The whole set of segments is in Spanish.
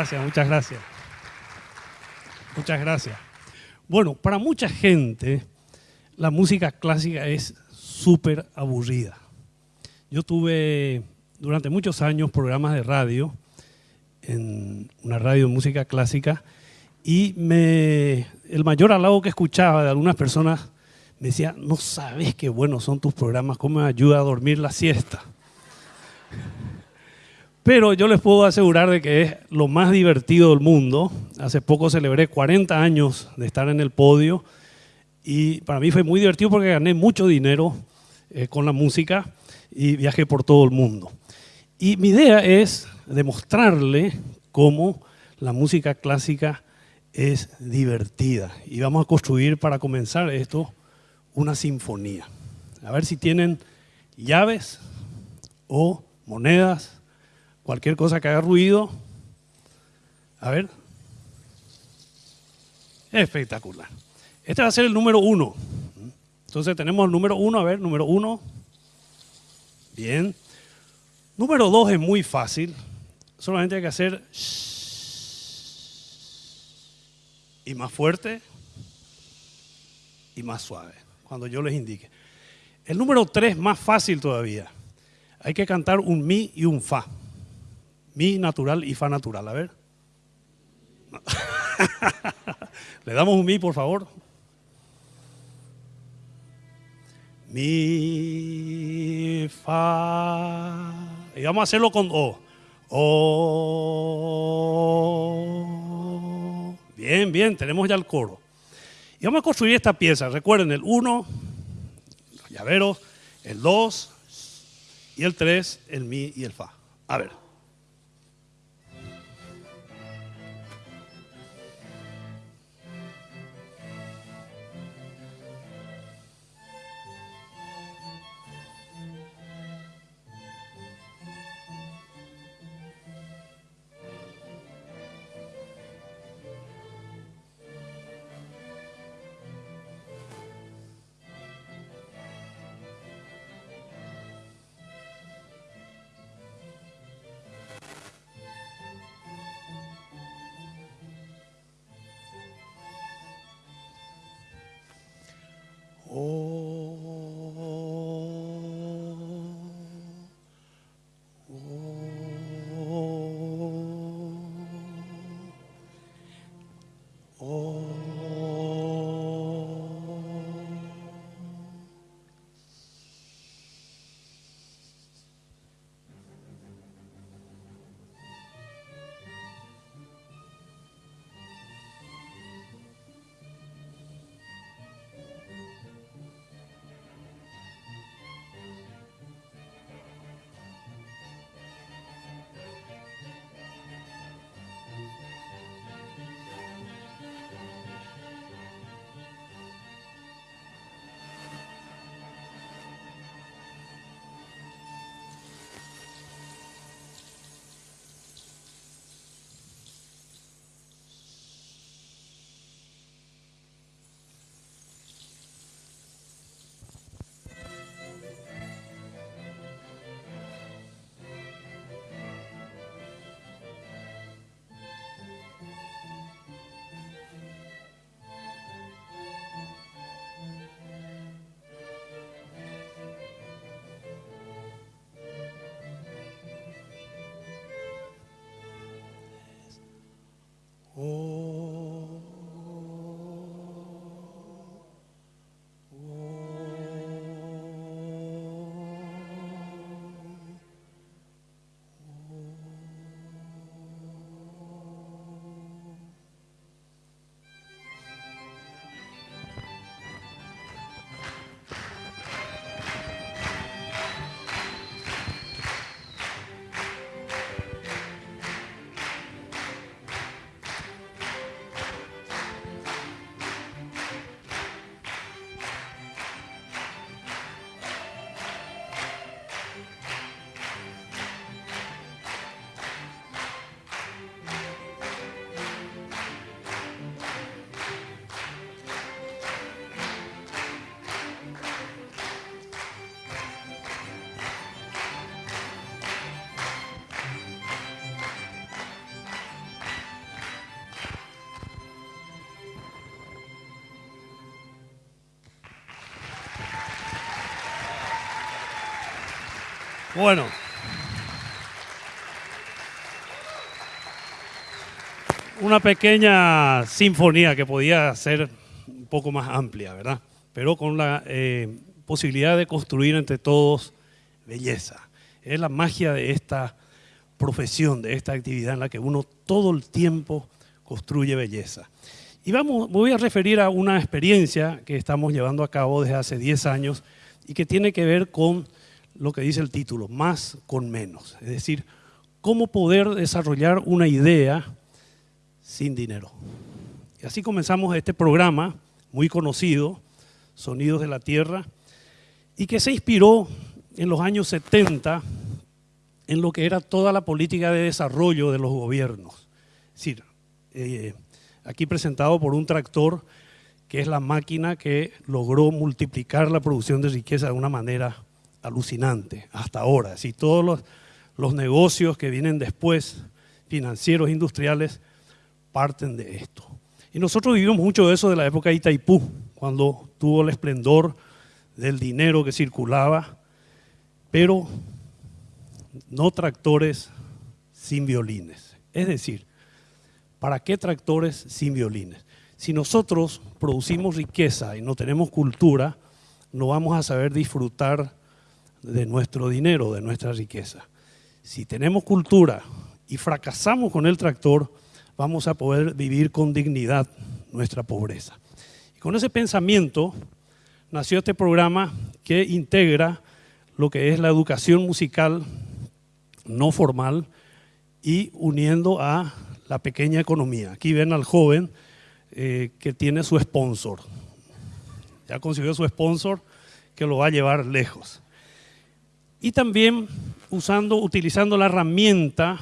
Gracias, muchas gracias. Muchas gracias. Bueno, para mucha gente la música clásica es súper aburrida. Yo tuve durante muchos años programas de radio, en una radio de música clásica, y me, el mayor halago que escuchaba de algunas personas me decía, no sabes qué buenos son tus programas, cómo me ayuda a dormir la siesta. Pero yo les puedo asegurar de que es lo más divertido del mundo. Hace poco celebré 40 años de estar en el podio y para mí fue muy divertido porque gané mucho dinero eh, con la música y viajé por todo el mundo. Y mi idea es demostrarle cómo la música clásica es divertida. Y vamos a construir para comenzar esto una sinfonía. A ver si tienen llaves o monedas cualquier cosa que haga ruido. A ver. Espectacular. Este va a ser el número uno. Entonces tenemos el número uno, a ver, número uno. Bien. Número dos es muy fácil. Solamente hay que hacer y más fuerte y más suave, cuando yo les indique. El número tres más fácil todavía. Hay que cantar un mi y un fa. Mi natural y fa natural. A ver. Le damos un mi, por favor. Mi, fa. Y vamos a hacerlo con O. O. Bien, bien, tenemos ya el coro. Y vamos a construir esta pieza. Recuerden el 1, los llaveros, el 2 y el 3, el mi y el fa. A ver. Bueno. Una pequeña sinfonía que podía ser un poco más amplia, ¿verdad? Pero con la eh, posibilidad de construir entre todos belleza. Es la magia de esta profesión, de esta actividad en la que uno todo el tiempo construye belleza. Y vamos, voy a referir a una experiencia que estamos llevando a cabo desde hace 10 años y que tiene que ver con lo que dice el título, más con menos. Es decir, cómo poder desarrollar una idea sin dinero. Y así comenzamos este programa muy conocido, Sonidos de la Tierra, y que se inspiró en los años 70 en lo que era toda la política de desarrollo de los gobiernos. Es decir, eh, aquí presentado por un tractor que es la máquina que logró multiplicar la producción de riqueza de una manera alucinante hasta ahora. Si todos los, los negocios que vienen después, financieros, industriales, parten de esto. Y nosotros vivimos mucho de eso de la época de Itaipú, cuando tuvo el esplendor del dinero que circulaba, pero no tractores sin violines. Es decir, ¿para qué tractores sin violines? Si nosotros producimos riqueza y no tenemos cultura, no vamos a saber disfrutar de nuestro dinero, de nuestra riqueza. Si tenemos cultura y fracasamos con el tractor, vamos a poder vivir con dignidad nuestra pobreza. Y con ese pensamiento nació este programa que integra lo que es la educación musical no formal y uniendo a la pequeña economía. Aquí ven al joven eh, que tiene su sponsor. Ya consiguió su sponsor que lo va a llevar lejos. Y también usando, utilizando la herramienta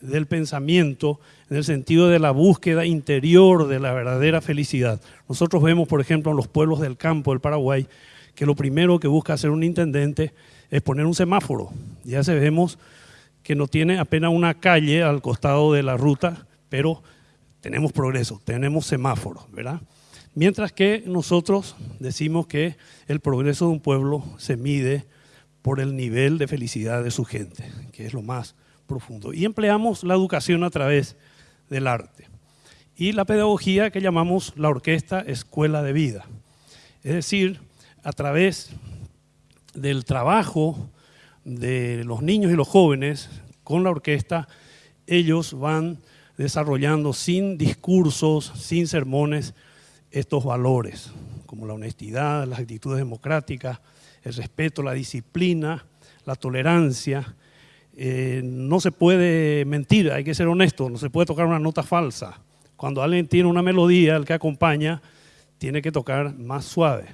del pensamiento en el sentido de la búsqueda interior de la verdadera felicidad. Nosotros vemos, por ejemplo, en los pueblos del campo del Paraguay, que lo primero que busca hacer un intendente es poner un semáforo. Ya se vemos que no tiene apenas una calle al costado de la ruta, pero tenemos progreso, tenemos semáforos, ¿verdad? Mientras que nosotros decimos que el progreso de un pueblo se mide por el nivel de felicidad de su gente, que es lo más profundo. Y empleamos la educación a través del arte. Y la pedagogía que llamamos la orquesta escuela de vida. Es decir, a través del trabajo de los niños y los jóvenes con la orquesta, ellos van desarrollando sin discursos, sin sermones, estos valores, como la honestidad, las actitudes democráticas, el respeto, la disciplina, la tolerancia. Eh, no se puede mentir, hay que ser honesto, no se puede tocar una nota falsa. Cuando alguien tiene una melodía, el que acompaña tiene que tocar más suave.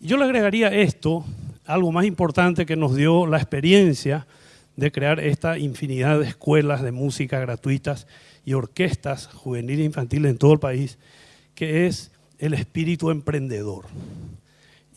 Yo le agregaría esto, algo más importante que nos dio la experiencia de crear esta infinidad de escuelas de música gratuitas y orquestas juveniles e infantiles en todo el país, que es el espíritu emprendedor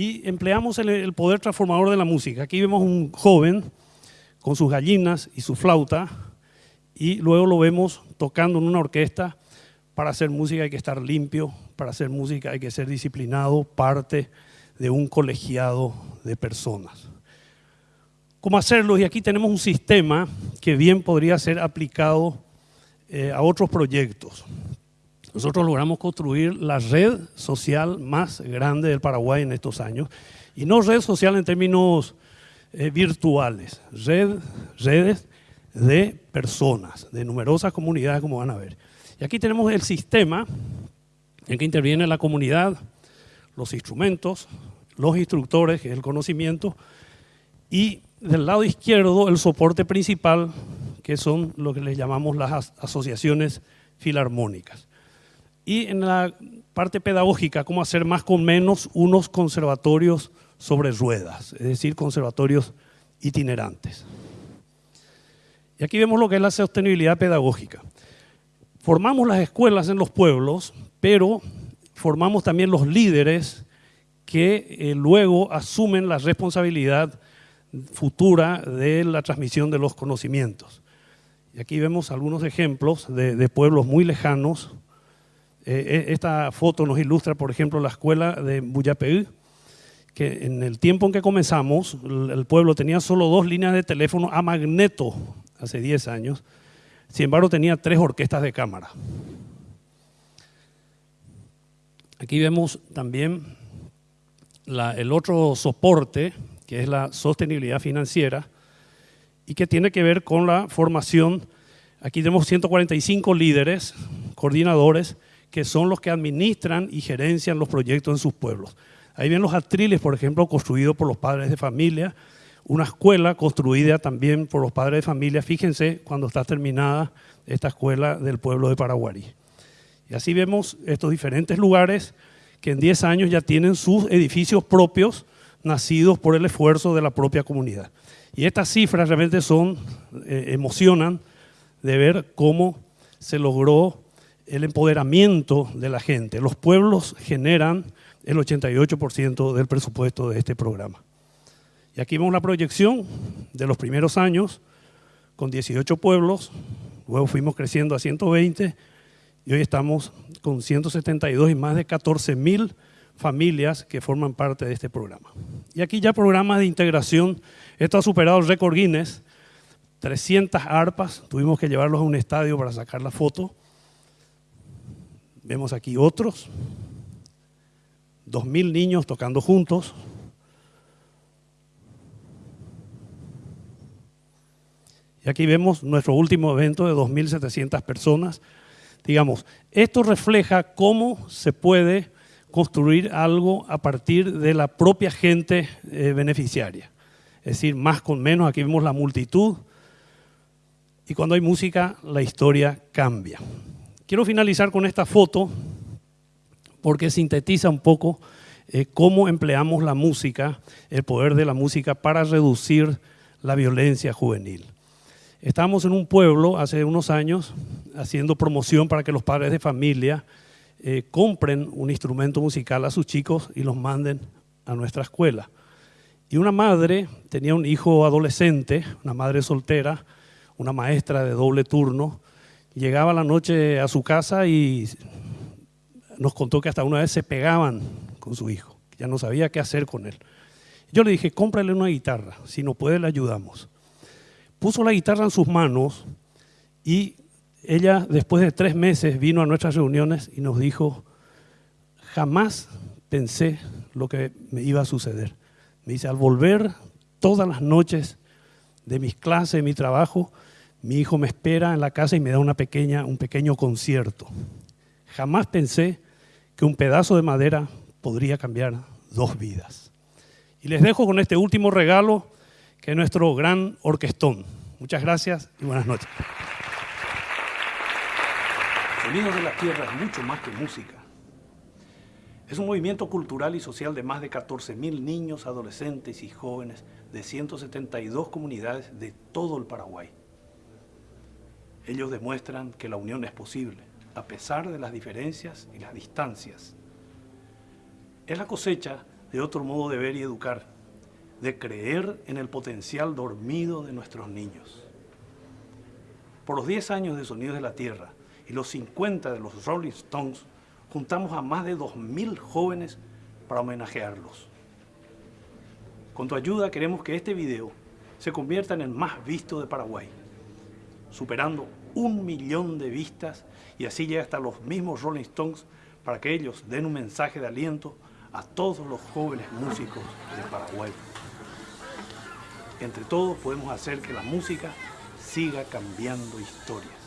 y empleamos el, poder transformador de la música. Aquí vemos un joven con sus gallinas y su flauta y luego lo vemos tocando en una orquesta. Para hacer música hay que estar limpio, para hacer música hay que ser disciplinado, parte de un colegiado de personas. ¿Cómo hacerlo? Y aquí tenemos un sistema que bien podría ser aplicado eh, a otros proyectos nosotros logramos construir la red social más grande del Paraguay en estos años. Y no red social en términos eh, virtuales, red, redes de personas, de numerosas comunidades, como van a ver. Y aquí tenemos el sistema en que interviene la comunidad, los instrumentos, los instructores, que es el conocimiento, y del lado izquierdo el soporte principal, que son lo que les llamamos las asociaciones filarmónicas. Y en la parte pedagógica, cómo hacer más con menos unos conservatorios sobre ruedas, es decir, conservatorios itinerantes. Y aquí vemos lo que es la sostenibilidad pedagógica. Formamos las escuelas en los pueblos, pero formamos también los líderes que eh, luego asumen la responsabilidad futura de la transmisión de los conocimientos. Y aquí vemos algunos ejemplos de pueblos muy lejanos eh, eh, esta foto nos ilustra, por ejemplo, la escuela de Buyapeú, que en el tiempo en que comenzamos, el pueblo tenía solo dos líneas de teléfono a magneto hace 10 años, sin embargo tenía tres orquestas de cámara. Aquí vemos también el otro soporte, que es la sostenibilidad financiera, y que tiene que ver con la formación. Aquí tenemos 145 líderes, coordinadores, que son los que administran y gerencian los proyectos en sus pueblos. Ahí ven los atriles, por ejemplo, construidos por los padres de familia, una escuela construida también por los padres de familia. Fíjense cuando está terminada esta escuela del pueblo de Paraguay. Y así vemos estos diferentes lugares que en 10 años ya tienen sus edificios propios, nacidos por el esfuerzo de la propia comunidad. Y estas cifras realmente son, eh, emocionan de ver cómo se logró el empoderamiento de la gente. Los pueblos generan el 88% del presupuesto de este programa. Y aquí vemos la proyección de los primeros años con 18 pueblos, luego fuimos creciendo a 120 y hoy estamos con 172 y más de 14 mil familias que forman parte de este programa. Y aquí ya programas de integración, esto ha superado el récord Guinness, 300 arpas, tuvimos que llevarlos a un estadio para sacar la foto. Vemos aquí otros, 2.000 niños tocando juntos. Y aquí vemos nuestro último evento de 2.700 personas. Digamos, esto refleja cómo se puede construir algo a partir de la propia gente eh, beneficiaria. Es decir, más con menos, aquí vemos la multitud. Y cuando hay música, la historia cambia. Quiero finalizar con esta foto porque sintetiza un poco eh, cómo empleamos la música, el poder de la música para reducir la violencia juvenil. Estábamos en un pueblo hace unos años haciendo promoción para que los padres de familia eh, compren un instrumento musical a sus chicos y los manden a nuestra escuela. Y una madre tenía un hijo adolescente, una madre soltera, una maestra de doble turno, llegaba la noche a su casa y nos contó que hasta una vez se pegaban con su hijo, ya no sabía qué hacer con él. Yo le dije, cómprale una guitarra, si no puede le ayudamos. Puso la guitarra en sus manos y ella después de tres meses vino a nuestras reuniones y nos dijo, jamás pensé lo que me iba a suceder. Me dice, al volver todas las noches de mis clases, de mi trabajo, mi hijo me espera en la casa y me da una pequeña, un pequeño concierto. Jamás pensé que un pedazo de madera podría cambiar dos vidas. Y les dejo con este último regalo, que es nuestro gran orquestón. Muchas gracias y buenas noches. Sonidos de la Tierra es mucho más que música. Es un movimiento cultural y social de más de 14.000 niños, adolescentes y jóvenes de 172 comunidades de todo el Paraguay. Ellos demuestran que la unión es posible a pesar de las diferencias y las distancias. Es la cosecha de otro modo de ver y educar, de creer en el potencial dormido de nuestros niños. Por los 10 años de Sonidos de la Tierra y los 50 de los Rolling Stones, juntamos a más de 2.000 jóvenes para homenajearlos. Con tu ayuda queremos que este video se convierta en el más visto de Paraguay, superando un millón de vistas y así llega hasta los mismos Rolling Stones para que ellos den un mensaje de aliento a todos los jóvenes músicos de Paraguay. Entre todos podemos hacer que la música siga cambiando historias.